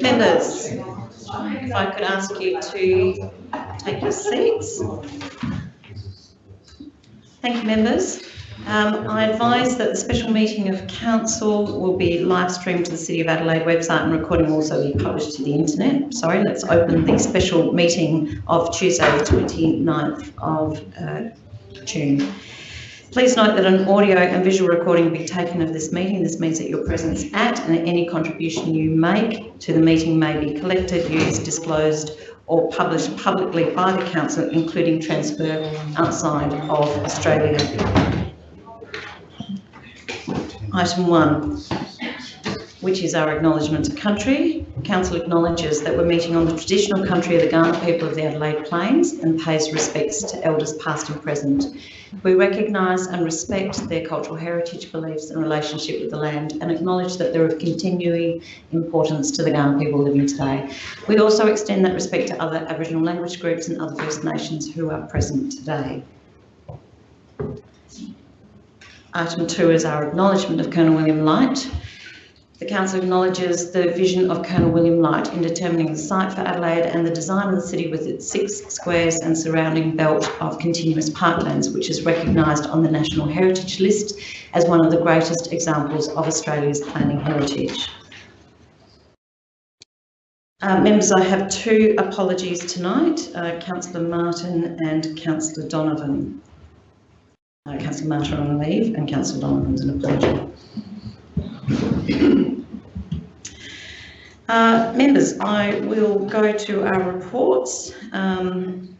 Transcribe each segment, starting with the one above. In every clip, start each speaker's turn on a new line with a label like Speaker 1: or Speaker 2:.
Speaker 1: Members, if I could ask you to take your seats. Thank you, members. Um, I advise that the special meeting of council will be live streamed to the City of Adelaide website and recording will also be published to the internet. Sorry, let's open the special meeting of Tuesday, the 29th of uh, June. Please note that an audio and visual recording will be taken of this meeting. This means that your presence at and any contribution you make to the meeting may be collected, used, disclosed or published publicly by the council, including transfer outside of Australia. Item one, which is our acknowledgement of country. Council acknowledges that we're meeting on the traditional country of the Kaurna people of the Adelaide Plains and pays respects to elders past and present. We recognise and respect their cultural heritage, beliefs and relationship with the land and acknowledge that they're of continuing importance to the Kaurna people living today. We also extend that respect to other Aboriginal language groups and other First Nations who are present today. Item two is our acknowledgement of Colonel William Light. The council acknowledges the vision of Colonel William Light in determining the site for Adelaide and the design of the city with its six squares and surrounding belt of continuous parklands, which is recognised on the National Heritage List as one of the greatest examples of Australia's planning heritage. Uh, members, I have two apologies tonight, uh, Councillor Martin and Councillor Donovan. Uh, Councillor Martin on leave and Councillor Donovan's an apology. Uh, members, I will go to our reports. Um,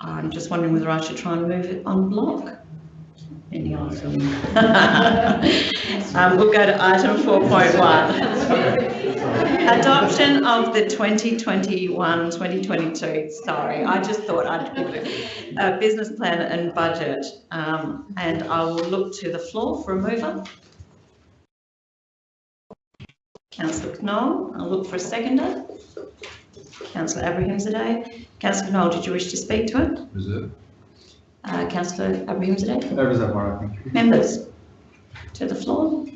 Speaker 1: I'm just wondering whether I should try and move it on block. Any answer? um, we'll go to item 4.1. Adoption of the 2021-2022, sorry, I just thought I'd give it a business plan and budget. Um, and I will look to the floor for a mover. Councillor Knoll, I'll look for a seconder. Councillor Abrahimzadeh. Councillor Knoll, did you wish to speak to it?
Speaker 2: Reserve.
Speaker 1: Uh, Councillor Abrahimzadeh.
Speaker 2: No reserve, Mara, thank you.
Speaker 1: Members, to the floor.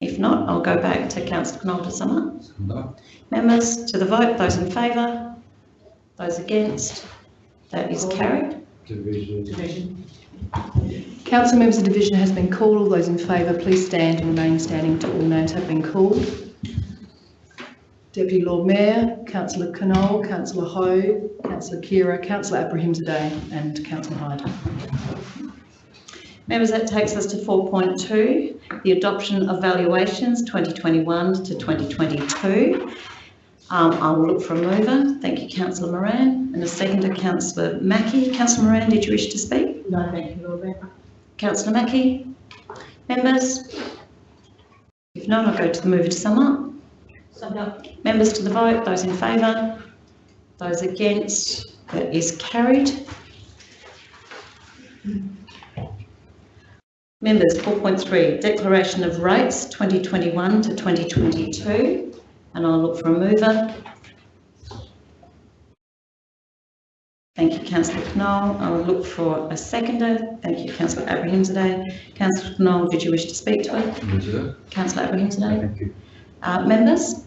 Speaker 1: If not, I'll go back to councillor Knoll to sum up.
Speaker 2: No.
Speaker 1: Members, to the vote, those in favour, those against, that is carried.
Speaker 2: Division.
Speaker 3: Council members, the division has been called. All those in favour, please stand and remain standing till all names have been called. Deputy Lord Mayor, Councillor Knoll, Councillor Hou, Councillor Khera, Councillor Abrahimzadeh and Councillor Hyde.
Speaker 1: Members, that takes us to 4.2, the adoption of valuations 2021 to 2022. Um, I will look for a mover. Thank you, councillor Moran. And a seconder, councillor Mackie. Councillor Moran, did you wish to speak?
Speaker 3: No, thank you, Lord Mayor.
Speaker 1: Councillor Mackie? Members? If not, I'll go to the mover to sum up. sum up. Members to the vote, those in favour, those against, that is carried. Members, 4.3, declaration of rates 2021 to 2022, and I'll look for a mover. Thank you, councillor Knoll. I will look for a seconder. Thank you, councillor Abrahimzadeh. Councillor Knoll, did you wish to speak to it?
Speaker 2: Reserve.
Speaker 1: Councillor Abrahimzadeh?
Speaker 2: Thank you.
Speaker 1: Uh, members?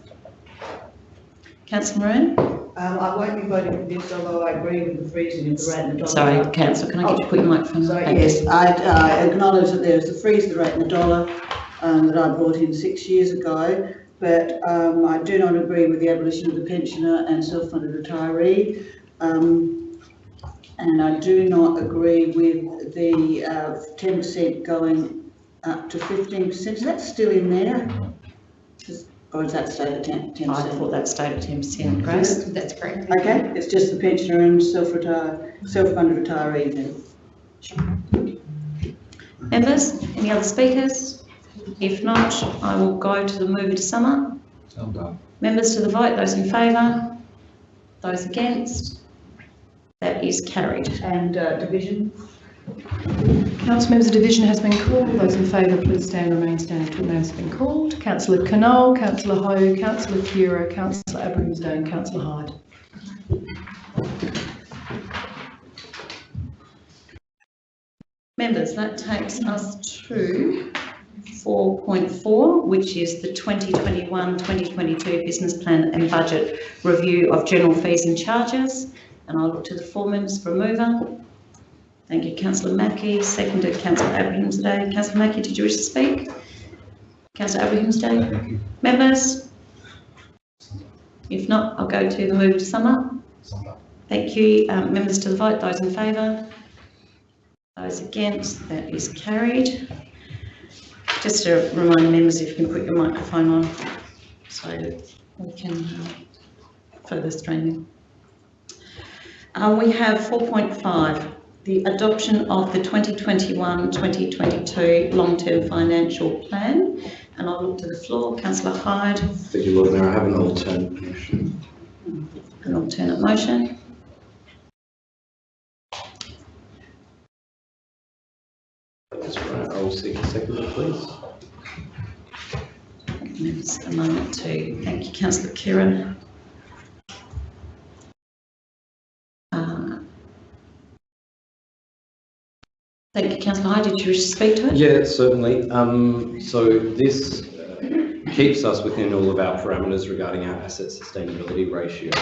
Speaker 1: Councillor Moran?
Speaker 4: Um, I won't be voting for this, although I agree with the freezing of the rate and the dollar.
Speaker 1: Sorry, councillor, can I get you to put your microphone Thank you.
Speaker 4: yes, I, I acknowledge that there's the freeze of the rate and the dollar, um, that I brought in six years ago, but, um, I do not agree with the abolition of the pensioner and self-funded retiree. Um, and I do not agree with the, uh, ten percent going up to fifteen percent. Is that still in there? Just- Or is that stayed at ten, ten
Speaker 1: I
Speaker 4: percent?
Speaker 1: thought that stayed at 10%, Grace.
Speaker 3: That's correct.
Speaker 4: Okay, it's just the pensioner and self-retire, self-funded retiree then.
Speaker 1: Members, any other speakers? If not, I will go to the mover to sum up.
Speaker 2: Summed up.
Speaker 1: Members to the vote, those in favour, those against, that is carried.
Speaker 4: And uh, division?
Speaker 3: Council members, the division has been called. Those in favour, please stand and remain standing names have been called. Councillor Knoll, Councillor Hou, Councillor Khera, Councillor Abrahimzadeh and Councillor Hyde.
Speaker 1: Members, that takes us to 4.4, which is the 2021-2022 Business Plan and Budget Review of General Fees and Charges. And I'll look to the four members for a mover. Thank you, councillor Mackie, seconded councillor Abrahimzadeh. Councillor Mackie, did you wish to speak? Councillor Abrahimzadeh? Members? If not, I'll go to the move to sum up. Thank you. Um, members to the vote, those in favour? Those against, that is carried. Just to remind members, if you can put your microphone on so we can uh, further streaming. Uh, we have 4.5, the adoption of the 2021-2022 long-term financial plan. And I'll look to the floor. Councillor Hyde,
Speaker 5: Thank you, Lord Mayor. I have an alternate motion.
Speaker 1: an alternate motion.
Speaker 5: That's right. I will seek a second, please.
Speaker 1: Members, a moment to thank you, councillor Khera. Thank you, councillor Hyde. Did you wish to speak to it?
Speaker 5: Yeah, certainly. Um, so this uh, keeps us within all of our parameters regarding our asset sustainability ratio,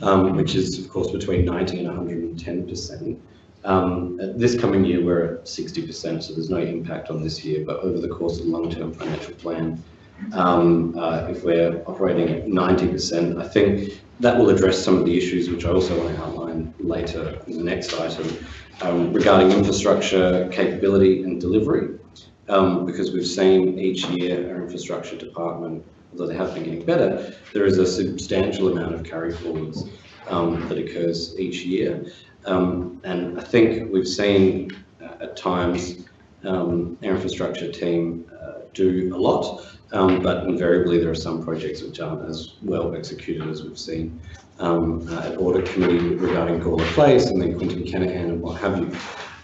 Speaker 5: um, which is of course between 90 and 110 percent. Um, this coming year, we're at 60 percent, so there's no impact on this year, but over the course of the long-term financial plan, um, uh, if we're operating at 90 percent, I think that will address some of the issues which I also want to outline later in the next item um, regarding infrastructure capability and delivery. Um, because we've seen each year our infrastructure department, although they have been getting better, there is a substantial amount of carry forwards um, that occurs each year. Um, and I think we've seen uh, at times um, our infrastructure team do a lot, um, but invariably there are some projects which aren't as well executed as we've seen um, uh, at audit committee regarding Gawler Place and then Quentin Kenihan and what have you.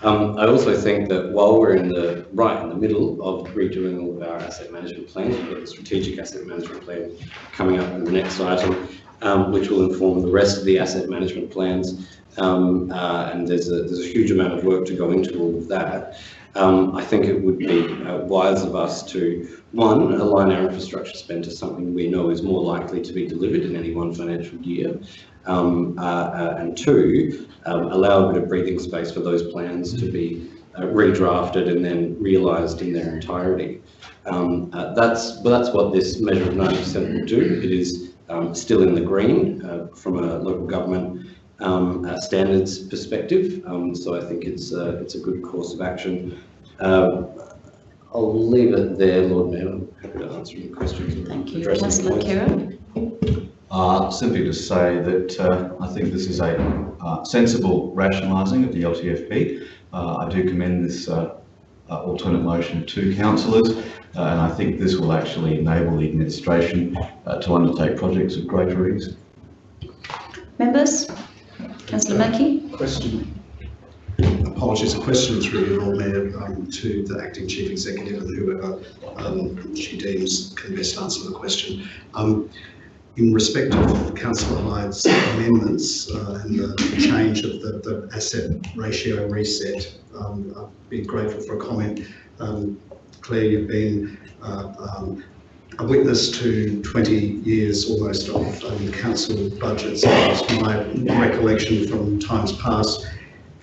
Speaker 5: Um, I also think that while we're in the right in the middle of redoing all of our asset management plans, we've got the strategic asset management plan coming up in the next item, um, which will inform the rest of the asset management plans. Um, uh, and there's a, there's a huge amount of work to go into all of that. Um, I think it would be uh, wise of us to, one, align our infrastructure spend to something we know is more likely to be delivered in any one financial year. Um, uh, uh, and two, um, allow a bit of breathing space for those plans to be uh, redrafted and then realised in their entirety. Um, uh, that's, well, that's what this measure of 90% will do. It is um, still in the green uh, from a local government um, uh, standards perspective. Um, so I think it's uh, it's a good course of action. Um, I'll leave it there, Lord Mayor. I'm happy to answer any questions.
Speaker 1: Thank you.
Speaker 5: address any
Speaker 1: Councillor
Speaker 5: points.
Speaker 1: Khera?
Speaker 2: Uh, simply to say that uh, I think this is a uh, sensible rationalising of the LTFP. Uh, I do commend this uh, uh, alternate motion to councillors, uh, and I think this will actually enable the administration uh, to undertake projects of greater ease.
Speaker 1: Members? Councillor Mackie?
Speaker 6: Question. Apologies, a question through you, Lord Mayor, um, to the acting chief executive and whoever um, she deems can best answer the question. Um, in respect of councillor Hyde's amendments uh, and the change of the, the asset ratio reset, um, I'd be grateful for a comment. Um, Claire, you've been uh, um, a witness to 20 years almost of um, council budgets. My recollection from times past,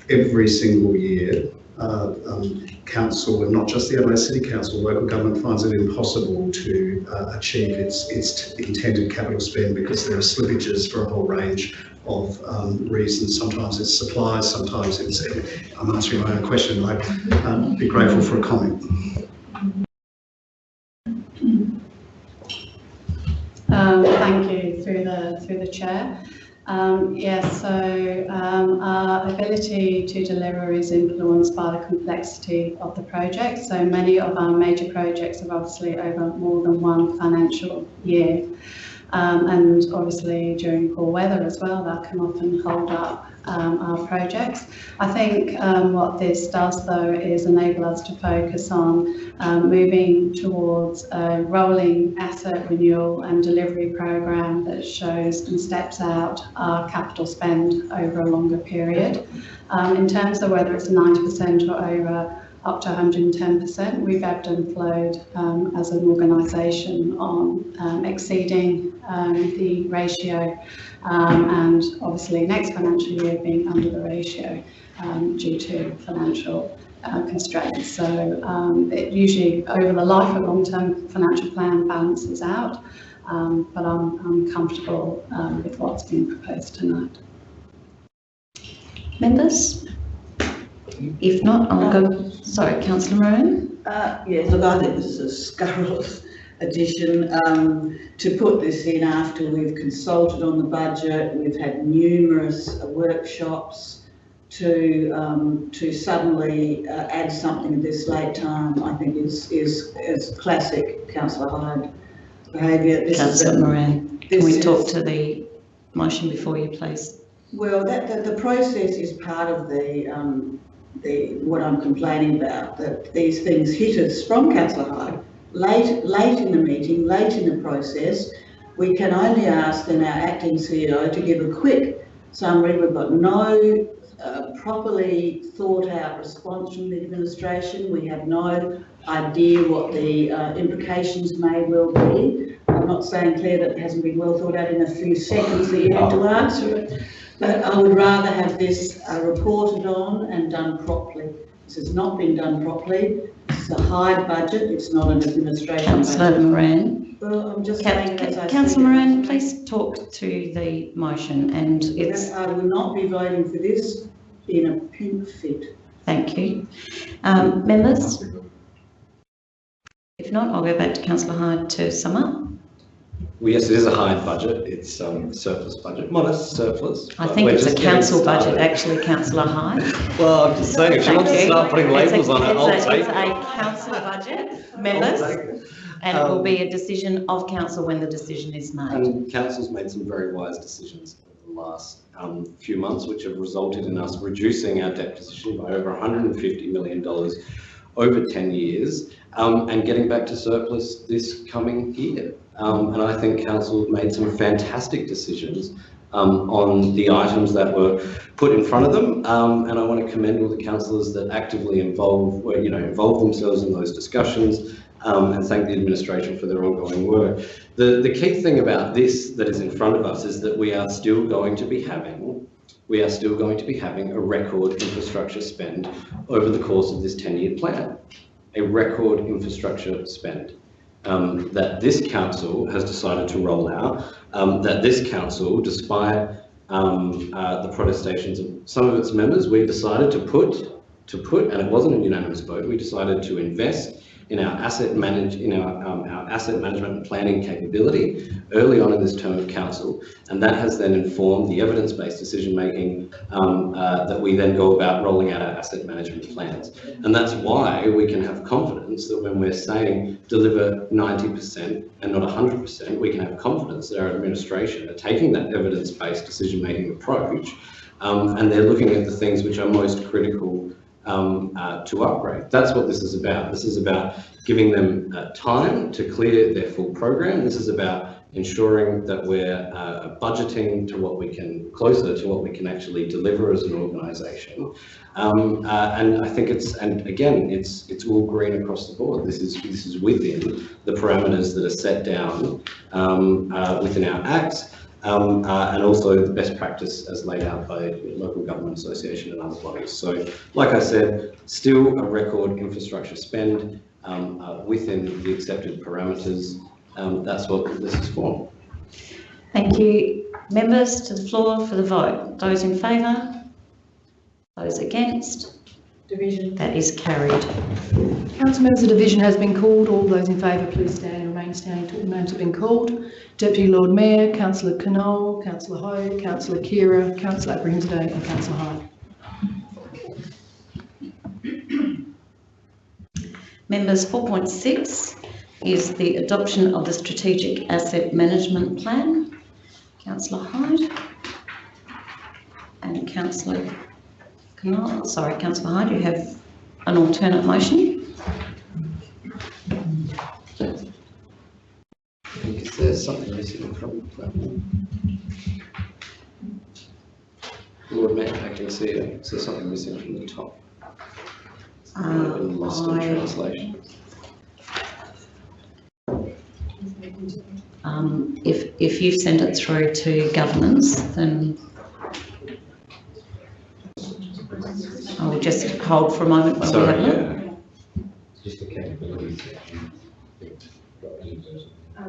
Speaker 6: every single year, uh, um, council, and not just the Adelaide City Council, local government finds it impossible to uh, achieve its, its intended capital spend because there are slippages for a whole range of um, reasons. Sometimes it's supplies, sometimes it's, I'm answering my own question, I'd um, be grateful for a comment.
Speaker 7: Um, thank you through the through the chair. Um, yes, so um, our ability to deliver is influenced by the complexity of the project. So many of our major projects are obviously over more than one financial year. Um, and obviously during poor weather as well, that can often hold up um, our projects. I think um, what this does though is enable us to focus on um, moving towards a rolling asset renewal and delivery program that shows and steps out our capital spend over a longer period. Um, in terms of whether it's 90% or over up to 110%. We've ebbed and flowed um, as an organisation on um, exceeding um, the ratio um, and obviously next financial year being under the ratio um, due to financial uh, constraints. So um, it usually over the life of long-term financial plan balances out, um, but I'm, I'm comfortable with what's been proposed tonight.
Speaker 1: Members? If not, I'll go, sorry, councillor Moran?
Speaker 4: Uh, yes, look, I think this is a scurrilous addition, um, to put this in after we've consulted on the budget, we've had numerous uh, workshops to, um, to suddenly uh, add something at this late time, I think is, is, is classic councillor Hyde behaviour.
Speaker 1: Councillor Moran, can we talk to the motion before you, please?
Speaker 4: Well, that, the, the process is part of the, um, the, what I'm complaining about, that these things hit us from councillor Hyde, late, late in the meeting, late in the process. We can only ask then our acting CEO to give a quick summary. We've got no uh, properly thought out response from the administration. We have no idea what the uh, implications may well be. I'm not saying, Claire, that it hasn't been well thought out in a few seconds that you had to answer it. But I would rather have this uh, reported on and done properly. This has not been done properly. It's a high budget, it's not an administration
Speaker 1: Councillor. Moran?
Speaker 4: Well, I'm just saying as
Speaker 1: ca-
Speaker 4: see
Speaker 1: Councillor. Moran, please talk to the motion and it's,
Speaker 4: I will not be voting for this in a pink fit.
Speaker 1: thank you. Um, members? If not, I'll go back to councillor Hyde to sum up.
Speaker 5: Well, yes, it is a high budget. It's um, surplus budget, modest surplus.
Speaker 1: I think it's a council budget, actually, councillor Hyde.
Speaker 5: Well, I'm just saying, if she wants to start putting
Speaker 1: It's a-
Speaker 5: labels on it, I'll
Speaker 1: it's a-
Speaker 5: take
Speaker 1: It's
Speaker 5: it.
Speaker 1: a council budget, members, and it will
Speaker 5: Um,
Speaker 1: be a decision of council when the decision is made.
Speaker 5: And council's made some very wise decisions over the last um, few months, which have resulted in us reducing our debt position by over $150 million over 10 years um, and getting back to surplus this coming year. Um, and I think council made some fantastic decisions um, on the items that were put in front of them. Um, and I want to commend all the councillors that actively involve, were, you know, involve themselves in those discussions um, and thank the administration for their ongoing work. The, the key thing about this that is in front of us is that we are still going to be having, we are still going to be having a record infrastructure spend over the course of this 10-year plan. A record infrastructure spend um, that this council has decided to roll out, um, that this council, despite um, uh, the protestations of some of its members, we decided to put, to put, and it wasn't a unanimous vote, we decided to invest in our asset manage, in our, um, our asset management and planning capability early on in this term of council. And that has then informed the evidence-based decision-making um, uh, that we then go about rolling out our asset management plans. And that's why we can have confidence that when we're saying deliver 90% and not 100%, we can have confidence that our administration are taking that evidence-based decision-making approach um, and they're looking at the things which are most critical um, uh, to upgrade. That's what this is about. This is about giving them uh, time to clear their full program. This is about ensuring that we're uh, budgeting to what we can, closer to what we can actually deliver as an organisation. Um, uh, and I think it's, and again, it's it's all green across the board. This is this is within the parameters that are set down um, uh, within our acts. Um, uh, and also the best practice as laid out by local government association and other bodies. So, like I said, still a record infrastructure spend um, uh, within the accepted parameters. Um, that's what this is for.
Speaker 1: Thank you. Members to the floor for the vote. Those in favour? Those against?
Speaker 4: Division.
Speaker 1: That is carried.
Speaker 3: Council members, the division has been called. All those in favour, please stand and remain standing until the names have been called. Deputy Lord Mayor, Councillor Knoll, Councillor Hou, Councillor Khera, Councillor Abrahimzadeh and Councillor Hyde.
Speaker 1: Members, 4.6 is the adoption of the Strategic Asset Management Plan. Councillor Hyde. And Councillor Knoll, sorry, Councillor Hyde, you have an alternate motion.
Speaker 5: I think is there something missing from that? Lord Mayor, acting CEO, is there something missing from the top? Been lost in
Speaker 1: Uh,
Speaker 5: translation.
Speaker 1: Um, if, if you've sent it through to governance, then I will just hold for a moment while we
Speaker 5: Sorry,
Speaker 1: have a look.
Speaker 8: Just the capability section.
Speaker 1: Um,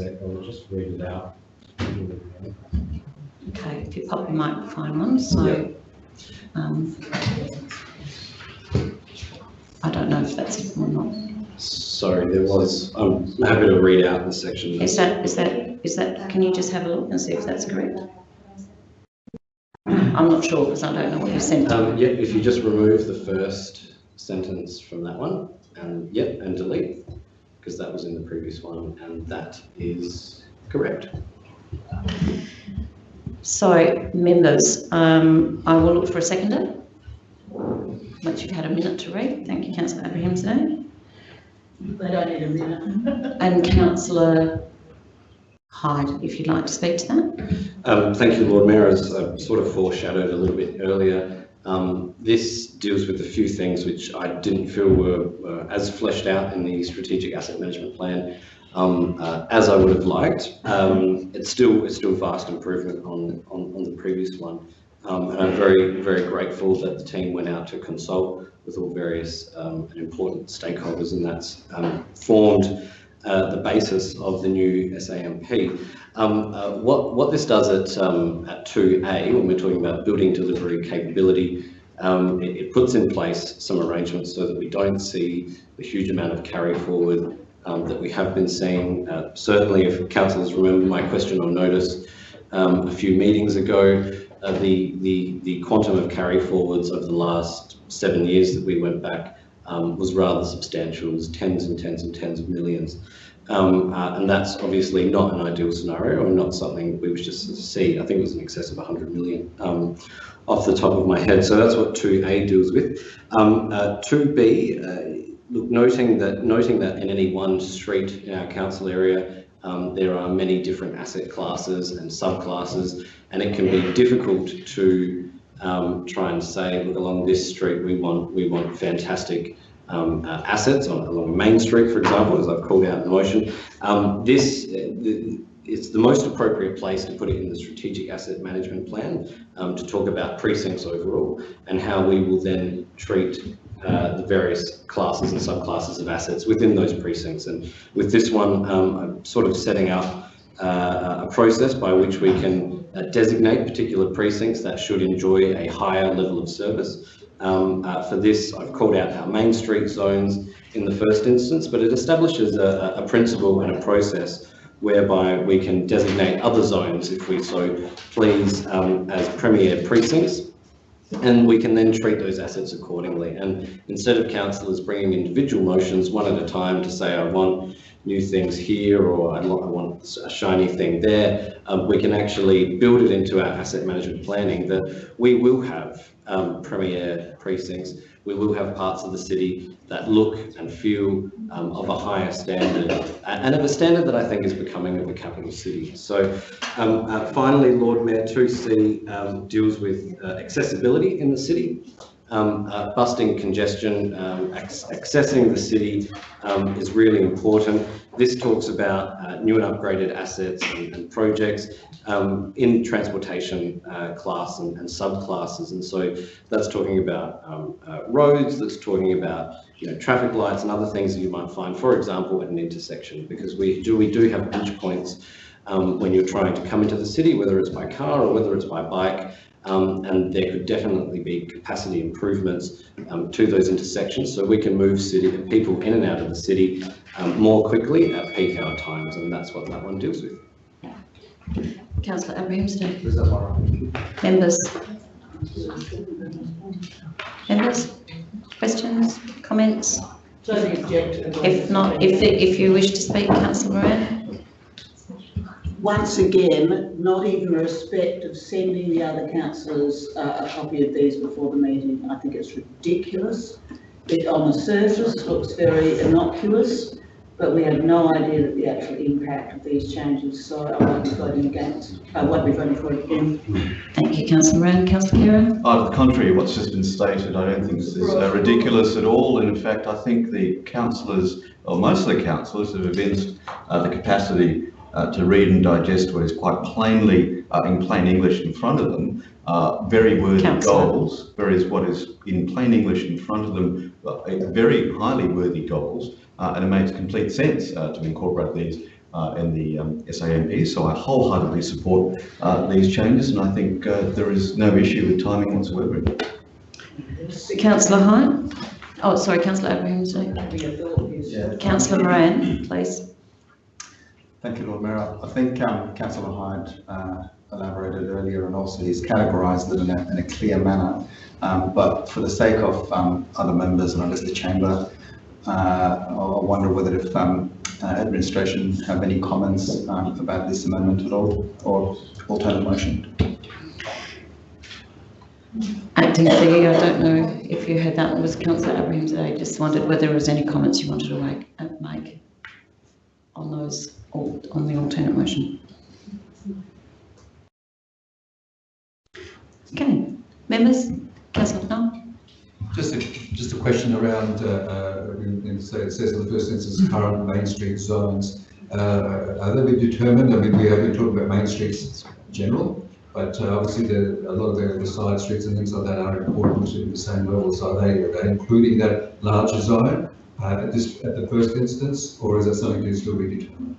Speaker 8: it. I'll just read it out.
Speaker 1: Okay, if you pop your microphone on, so, um, I don't know if that's it or not.
Speaker 5: Sorry, there was, I'm happy to read out the section.
Speaker 1: Is that, is that, is that, can you just have a look and see if that's correct? I'm not sure because I don't know what you sent.
Speaker 5: Um, yeah, if you just remove the first sentence from that one, and, yep, and delete, because that was in the previous one, and that is correct.
Speaker 1: So, members, um, I will look for a seconder. Once you've had a minute to read. Thank you, councillor Abrahimzadeh.
Speaker 4: They don't need a minute.
Speaker 1: And councillor Hyde, if you'd like to speak to that.
Speaker 5: Um, thank you, Lord Mayor, as I sort of foreshadowed a little bit earlier, um, this deals with a few things which I didn't feel were uh, as fleshed out in the strategic asset management plan um, uh, as I would have liked. Um, it's still it's still vast improvement on, on, on the previous one. Um, and I'm very, very grateful that the team went out to consult with all various um, and important stakeholders and that's um, formed uh, the basis of the new SAMP. Um, uh, what, what this does at, at 2A, when we're talking about building delivery capability, it, it puts in place some arrangements so that we don't see a huge amount of carry forward um, that we have been seeing. Uh, certainly, if councillors remember my question on notice um, a few meetings ago, uh, the, the, the quantum of carry forwards over the last seven years that we went back um, was rather substantial. It was tens and tens and tens of millions. Um, uh, and that's obviously not an ideal scenario or not something we wish to see. I think it was in excess of 100 million um, off the top of my head. So that's what 2A deals with. Um, uh, 2B, uh, look, noting that, noting that in any one street in our council area, um, there are many different asset classes and subclasses, and it can be difficult to um, try and say, look, along this street, we want, we want fantastic um, uh, assets on, along Main Street, for example, as I've called out in the motion. Um, this, uh, the, it's the most appropriate place to put it in the strategic asset management plan um, to talk about precincts overall and how we will then treat uh, the various classes and subclasses of assets within those precincts. And with this one, um, I'm sort of setting up uh, a process by which we can uh, designate particular precincts that should enjoy a higher level of service. Um, uh, for this, I've called out our Main Street zones in the first instance, but it establishes a, a principle and a process whereby we can designate other zones, if we so please, um, as premier precincts, and we can then treat those assets accordingly. And instead of councillors bringing individual motions one at a time to say, I want new things here or I want a shiny thing there, um, we can actually build it into our asset management planning that we will have um, premier precincts. We will have parts of the city that look and feel um, of a higher standard and of a standard that I think is becoming of a capital city. So um, uh, finally, Lord Mayor 2C um, deals with uh, accessibility in the city. Um, uh, busting congestion, um, ac accessing the city um, is really important. This talks about uh, new and upgraded assets and, and projects in transportation uh, class and, and, subclasses. And so that's talking about uh, roads, that's talking about you know, traffic lights and other things that you might find, for example, at an intersection, because we do, we do have pinch points um, when you're trying to come into the city, whether it's by car or whether it's by bike, um, and there could definitely be capacity improvements um, to those intersections so we can move city people in and out of the city um, more quickly at peak hour times and that's what that one deals with.
Speaker 1: Councillor Abrahimzadeh. Members. Members, questions, comments? If not, if, if you wish to speak, councillor Moran?
Speaker 4: once again, not even respect of sending the other councillors uh, a copy of these before the meeting. I think it's ridiculous. It on the surface looks very innocuous, but we have no idea that the actual impact of these changes, so I won't be voting against, I won't be voting for it again.
Speaker 1: Thank you, councillor Moran. Councillor Khera?
Speaker 2: Uh, to the contrary, what's just been stated, I don't think this is uh, ridiculous at all. And in fact, I think the councillors, or most of the councillors have evinced uh, the capacity uh, to read and digest what is quite plainly, uh, in plain English in front of them, uh, very worthy
Speaker 1: Councillor.
Speaker 2: goals, whereas what is in plain English in front of them, uh, very highly worthy goals, and it makes complete sense uh, to incorporate these uh, in the um, SAMP. So I wholeheartedly support uh, these changes, and I think uh, there is no issue with timing whatsoever.
Speaker 1: Councillor Hyde? Oh, sorry, councillor Abraham.
Speaker 9: Yeah,
Speaker 1: Councillor Moran, please.
Speaker 9: thank you, Lord Mayor. I think um, councillor Hyde uh, elaborated earlier and also he's categorised it in a, in a clear manner. Um, but for the sake of um, other members and I guess the chamber, uh, I I wonder whether if um, uh, administration have any comments um, about this amendment at all or alternate motion.
Speaker 1: Acting Fee, I don't know if you heard that, was councillor Abrahimzadeh, just wondered whether there was any comments you wanted to make, uh, on those, on the alternate motion. Okay, members, councillor?
Speaker 10: Just a, just a question around, uh, uh, it says in the first instance, current Main Street zones. Uh, are they been determined? I mean, we have been talking about Main Streets in general, but uh, obviously the, a lot of the, the side streets and things like that are important to the same level. So are they, are they including that larger zone uh, at this, at the first instance, or is that something to still be determined?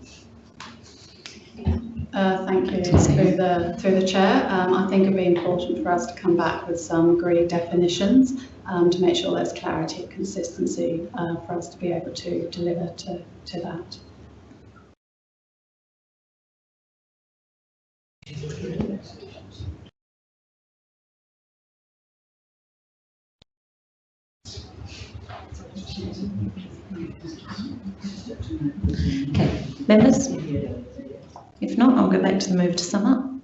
Speaker 7: Uh, Thank you. Through the, through the chair, um, I think it'd be important for us to come back with some agreed definitions um, to make sure there's clarity and consistency uh, for us to be able to deliver to, to that.
Speaker 1: Okay, members? If not, I'll go back to the move to sum up.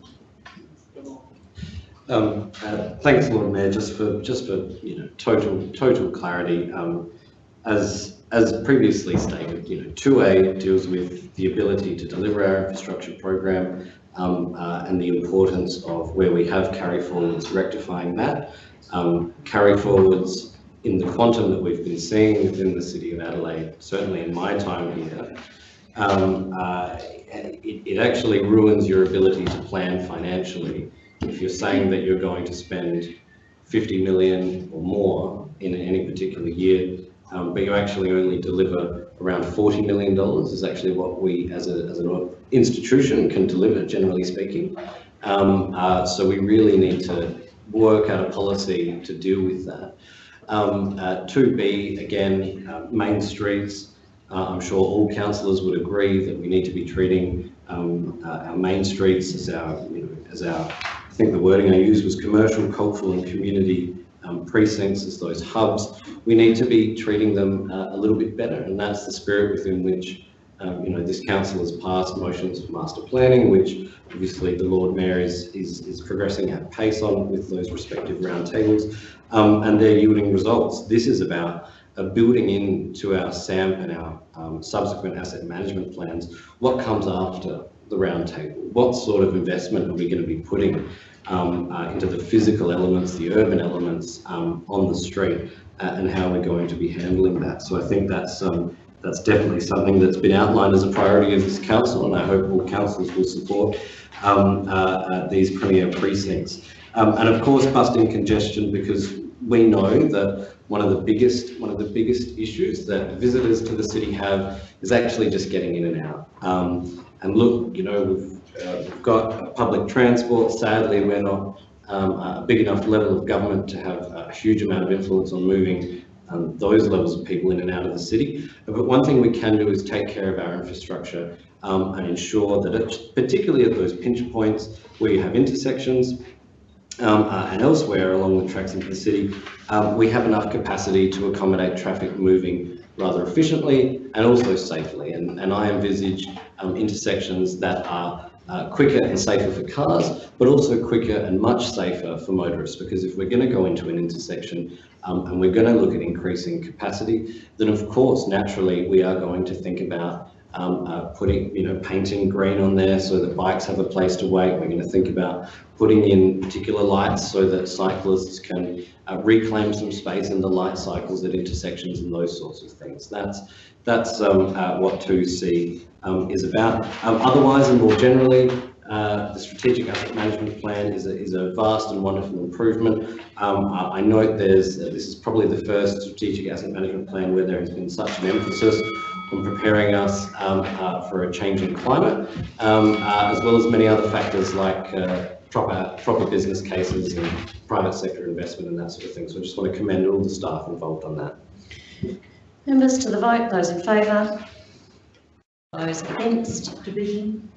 Speaker 5: Um, uh, Thanks, Lord Mayor, just for, just for, you know, total, total clarity. um, As, as previously stated, you know, 2A deals with the ability to deliver our infrastructure program um, uh, and the importance of where we have carry forwards rectifying that. Um, Carry forwards in the quantum that we've been seeing within the city of Adelaide, certainly in my time here, um, uh, it, it actually ruins your ability to plan financially if you're saying that you're going to spend 50 million or more in any particular year, um, but you actually only deliver around 40 million dollars is actually what we as, a, as an institution can deliver, generally speaking. Um, uh, so we really need to work out a policy to deal with that. Um, uh, 2B, again, uh, main streets, uh, I'm sure all councillors would agree that we need to be treating um, uh, our main streets as our, you know, as our, think the wording I used was commercial, cultural and community um, precincts as those hubs. We need to be treating them uh, a little bit better and that's the spirit within which um, you know, this council has passed motions for master planning, which obviously the Lord Mayor is, is, is progressing at pace on with those respective roundtables, um, and they're yielding results. This is about uh, building into our SAMP and our um, subsequent asset management plans, what comes after the roundtable? What sort of investment are we going to be putting um, uh, into the physical elements, the urban elements um, on the street, uh, and how we're going to be handling that? So I think that's um, that's definitely something that's been outlined as a priority of this council, and I hope all councils will support um, uh, uh, these premier precincts. Um, and of course, busting congestion, because we know that one of the biggest one of the biggest issues that visitors to the city have is actually just getting in and out. Um, and look, you know, we've, uh, we've got public transport. Sadly, we're not um, a big enough level of government to have a huge amount of influence on moving um, those levels of people in and out of the city. But one thing we can do is take care of our infrastructure um, and ensure that, it, particularly at those pinch points where you have intersections um, uh, and elsewhere along the tracks into the city, um, we have enough capacity to accommodate traffic moving rather efficiently and also safely. And, and I envisage um, intersections that are uh, quicker and safer for cars, but also quicker and much safer for motorists. Because if we're going to go into an intersection um, and we're going to look at increasing capacity, then of course, naturally, we are going to think about um, uh, putting, you know, painting green on there so that bikes have a place to wait. We're going to think about putting in particular lights so that cyclists can uh, reclaim some space in the light cycles at intersections and those sorts of things. That's that's um, uh, what 2C um, is about. Um, otherwise, and more generally, uh, the strategic asset management plan is a, is a vast and wonderful improvement. Um, I, I note there's uh, this is probably the first strategic asset management plan where there has been such an emphasis on preparing us um, uh, for a changing climate, um, uh, as well as many other factors like uh, proper, proper business cases and private sector investment and that sort of thing. So I just want to commend all the staff involved on that.
Speaker 1: Members to the vote, those in favour? Those against? Division?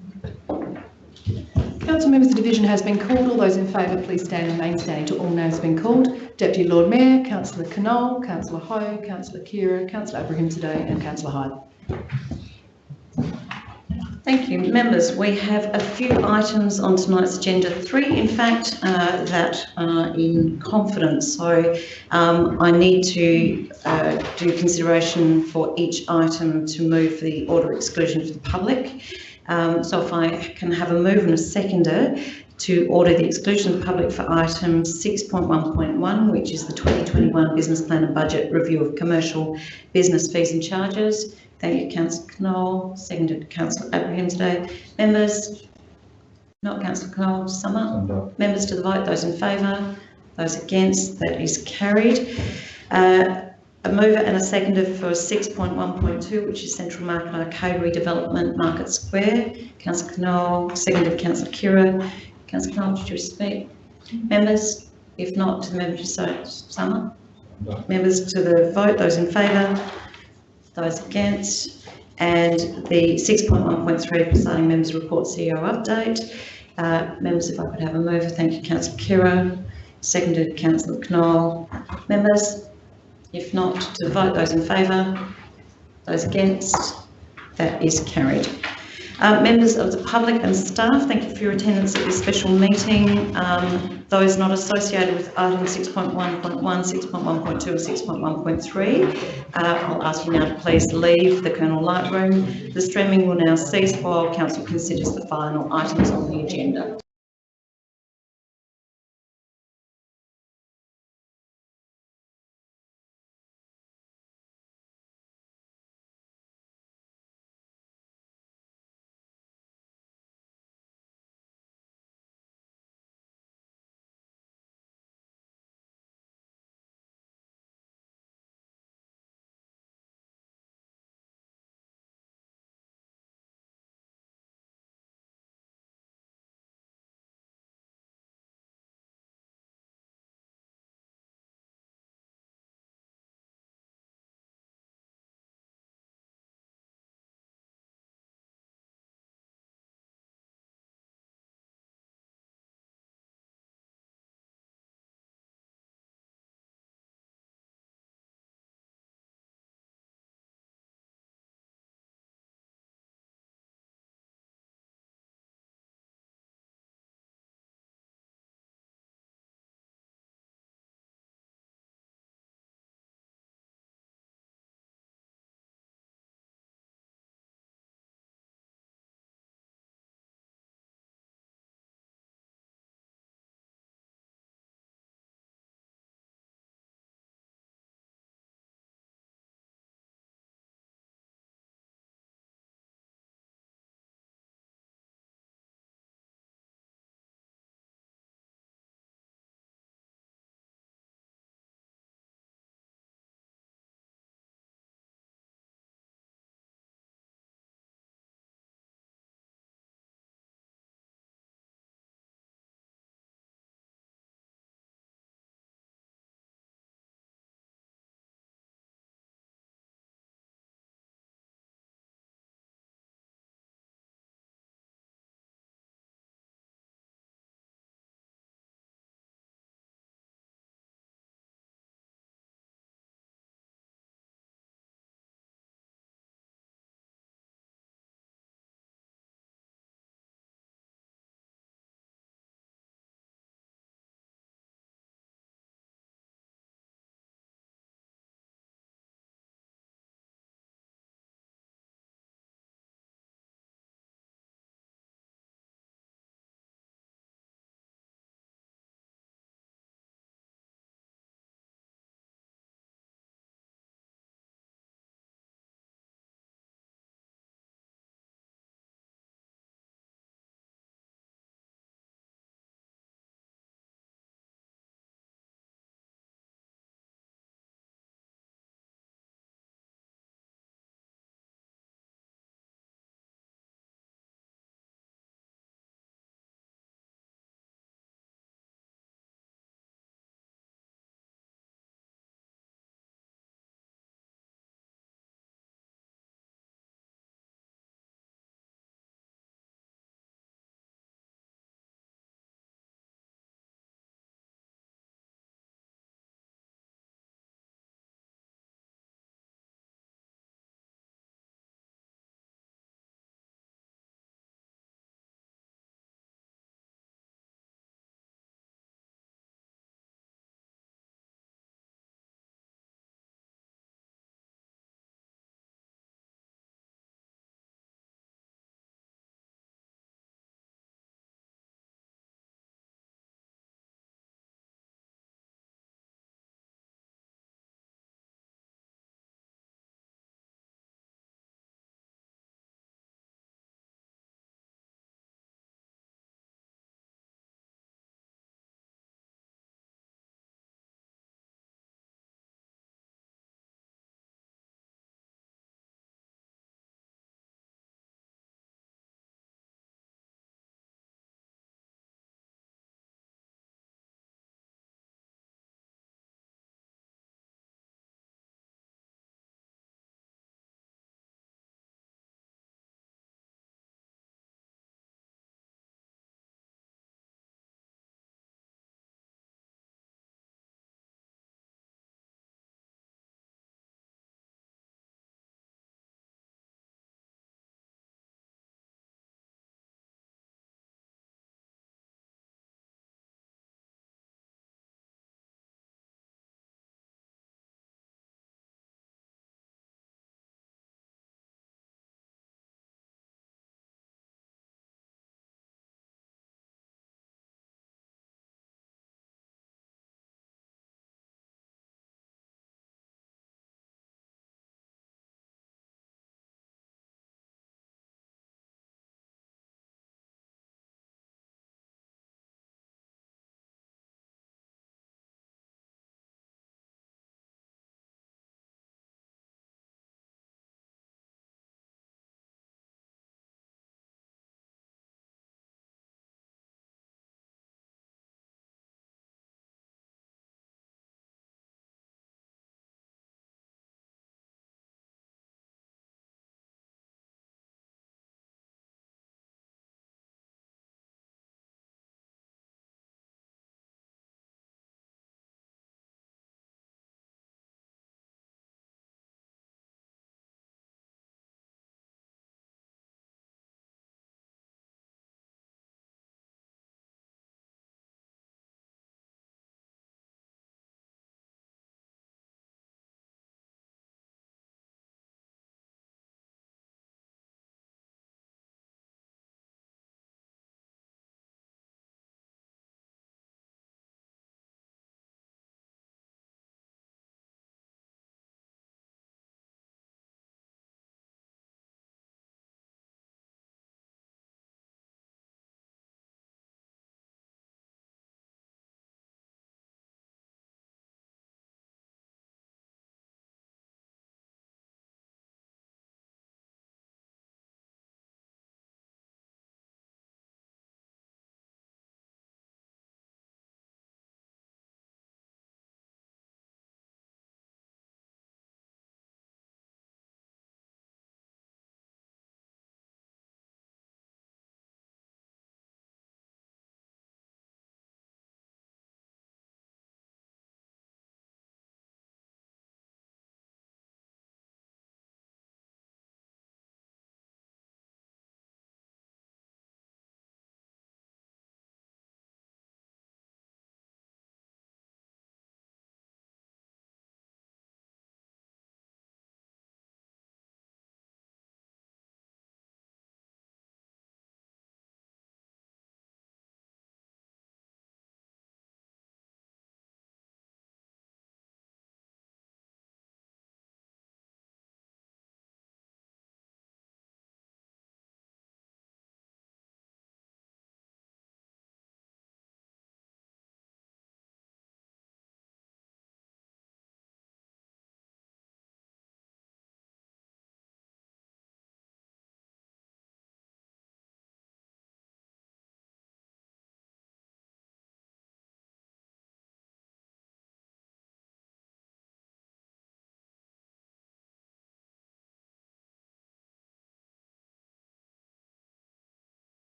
Speaker 3: Council members, the division has been called. All those in favour, please stand and remain standing till all names have been called. Deputy Lord Mayor, Councillor Knoll, Councillor Hou, Councillor Khera, Councillor Abrahimzadeh and Councillor Hyde.
Speaker 1: Thank you. Members, we have a few items on tonight's agenda, three in fact, uh, that are in confidence. So um, I need to uh, do consideration for each item to move for the order exclusion for the public. Um, so if I can have a move and a seconder to order the exclusion of the public for item 6.1.1, which is the 2021 Business Plan and Budget Review of Commercial Business Fees and Charges. Thank you, Councillor Knoll. Seconded, Councillor Abrahimzadeh. Members? Not Councillor Knoll, Summer? Members to the vote, those in favour, those against, that is carried. Uh, a mover and a seconder for 6.1.2, which is Central Market Arcade Redevelopment Market Square. Councillor Knoll, seconded Councillor Khera. Councillor Knoll, did you speak? Members? If not, to the member to Summer? Members to the vote, those in favour, those against, and the 6.1.3 presiding members report CEO update. Uh, members, if I could have a mover, thank you, Councillor Khera, seconded Councillor Knoll. Members, if not, to vote, those in favour, those against, that is carried. Uh, members of the public and staff, thank you for your attendance at this special meeting. Um, those not associated with item 6.1.1, 6.1.2 or 6.1.3, uh, I'll ask you now to please leave the Colonel Light Room. The streaming will now cease while Council considers the final items on the agenda.